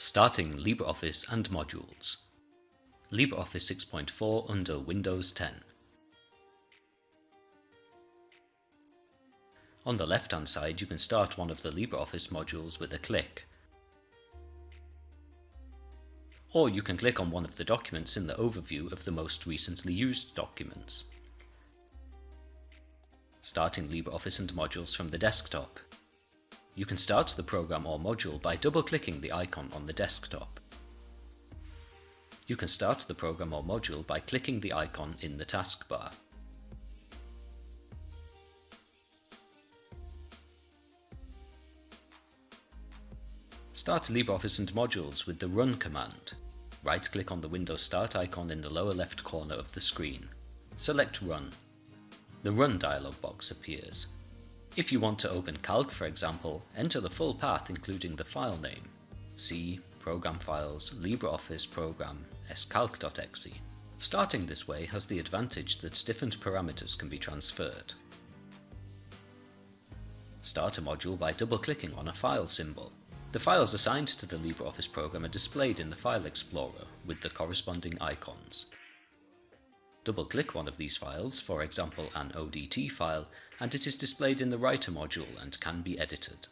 Starting LibreOffice and Modules LibreOffice 6.4 under Windows 10 On the left hand side you can start one of the LibreOffice modules with a click. Or you can click on one of the documents in the overview of the most recently used documents. Starting LibreOffice and modules from the desktop. You can start the program or module by double-clicking the icon on the desktop. You can start the program or module by clicking the icon in the taskbar. Start LibreOffice and modules with the Run command. Right-click on the Windows Start icon in the lower left corner of the screen. Select Run. The Run dialog box appears. If you want to open Calc for example, enter the full path including the file name. C, Program Files, LibreOffice Program, scalc.exe. Starting this way has the advantage that different parameters can be transferred. Start a module by double-clicking on a file symbol. The files assigned to the LibreOffice program are displayed in the File Explorer with the corresponding icons. Double-click one of these files, for example an ODT file, and it is displayed in the Writer module and can be edited.